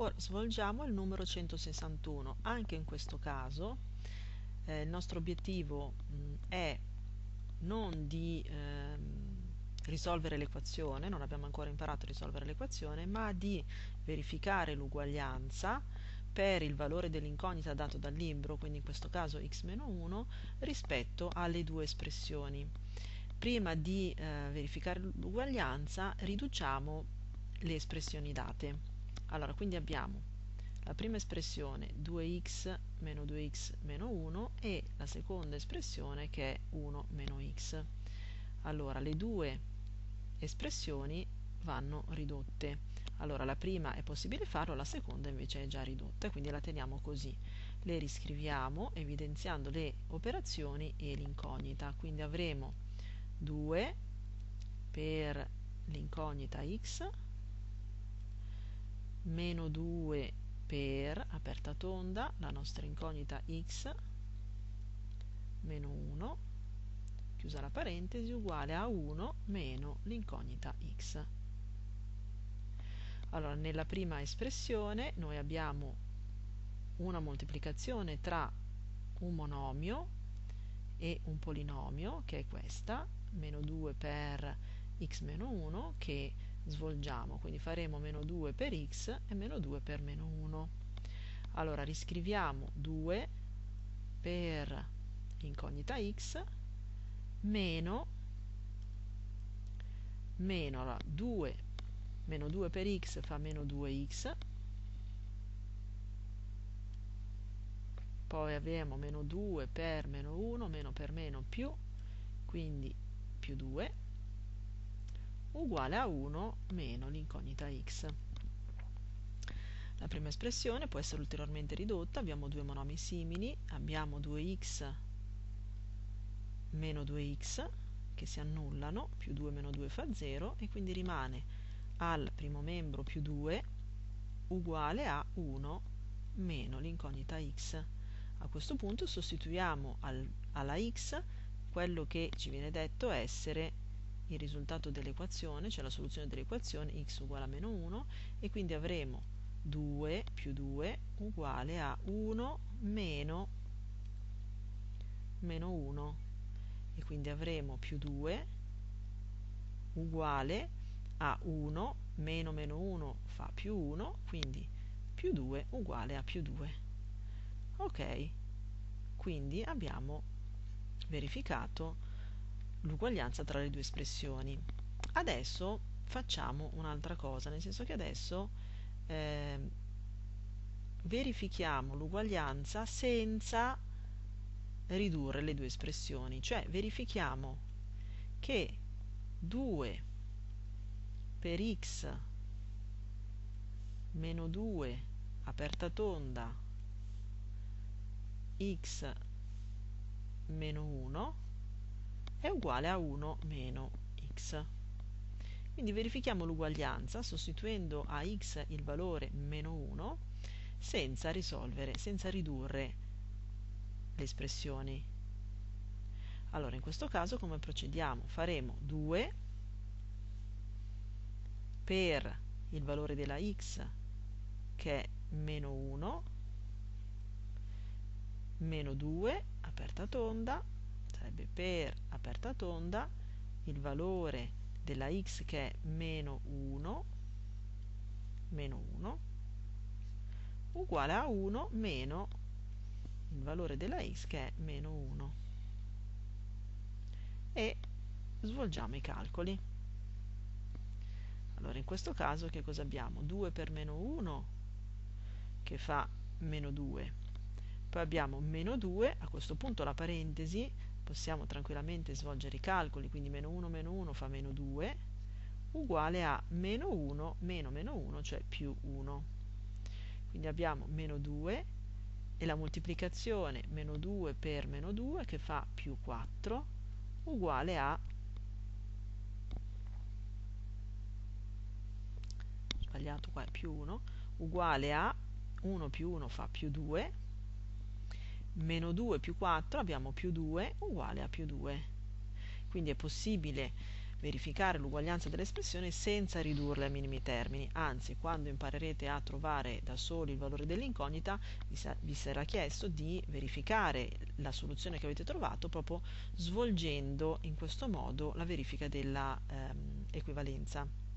Ora svolgiamo il numero 161. Anche in questo caso eh, il nostro obiettivo mh, è non di ehm, risolvere l'equazione, non abbiamo ancora imparato a risolvere l'equazione, ma di verificare l'uguaglianza per il valore dell'incognita dato dal libro, quindi in questo caso x-1, rispetto alle due espressioni. Prima di eh, verificare l'uguaglianza riduciamo le espressioni date. Allora, quindi abbiamo la prima espressione 2x meno 2x meno 1 e la seconda espressione che è 1 meno x. Allora, le due espressioni vanno ridotte. Allora, la prima è possibile farlo, la seconda invece è già ridotta, quindi la teniamo così. Le riscriviamo evidenziando le operazioni e l'incognita. Quindi avremo 2 per l'incognita x meno 2 per, aperta tonda, la nostra incognita x, meno 1, chiusa la parentesi, uguale a 1 meno l'incognita x. Allora, nella prima espressione noi abbiamo una moltiplicazione tra un monomio e un polinomio, che è questa, meno 2 per x meno 1, che svolgiamo, quindi faremo meno 2 per x e meno 2 per meno 1. Allora riscriviamo 2 per incognita x meno, meno allora, 2, meno 2 per x fa meno 2x, poi abbiamo meno 2 per meno 1, meno per meno più, quindi più 2, uguale a 1 meno l'incognita x. La prima espressione può essere ulteriormente ridotta, abbiamo due monomi simili, abbiamo 2x meno 2x che si annullano, più 2 meno 2 fa 0 e quindi rimane al primo membro più 2 uguale a 1 meno l'incognita x. A questo punto sostituiamo al, alla x quello che ci viene detto essere il risultato dell'equazione, cioè la soluzione dell'equazione x uguale a meno 1 e quindi avremo 2 più 2 uguale a 1 meno meno 1 e quindi avremo più 2 uguale a 1 meno meno 1 fa più 1 quindi più 2 uguale a più 2 ok quindi abbiamo verificato l'uguaglianza tra le due espressioni. Adesso facciamo un'altra cosa, nel senso che adesso eh, verifichiamo l'uguaglianza senza ridurre le due espressioni, cioè verifichiamo che 2 per x meno 2 aperta tonda x meno 1 è uguale a 1 meno x. Quindi verifichiamo l'uguaglianza sostituendo a x il valore meno 1 senza risolvere, senza ridurre le espressioni. Allora in questo caso come procediamo? Faremo 2 per il valore della x che è meno 1 meno 2 aperta tonda sarebbe per aperta tonda il valore della x che è meno 1 meno 1 uguale a 1 meno il valore della x che è meno 1 e svolgiamo i calcoli. Allora in questo caso che cosa abbiamo? 2 per meno 1 che fa meno 2 poi abbiamo meno 2 a questo punto la parentesi possiamo tranquillamente svolgere i calcoli, quindi meno 1 meno 1 fa meno 2, uguale a meno 1 meno meno 1, cioè più 1. Quindi abbiamo meno 2 e la moltiplicazione meno 2 per meno 2 che fa più 4, uguale a sbagliato qua è più 1, uguale a 1 più 1 fa più 2, meno 2 più 4 abbiamo più 2 uguale a più 2 quindi è possibile verificare l'uguaglianza dell'espressione senza ridurle a minimi termini, anzi quando imparerete a trovare da soli il valore dell'incognita vi sarà chiesto di verificare la soluzione che avete trovato proprio svolgendo in questo modo la verifica dell'equivalenza. Ehm,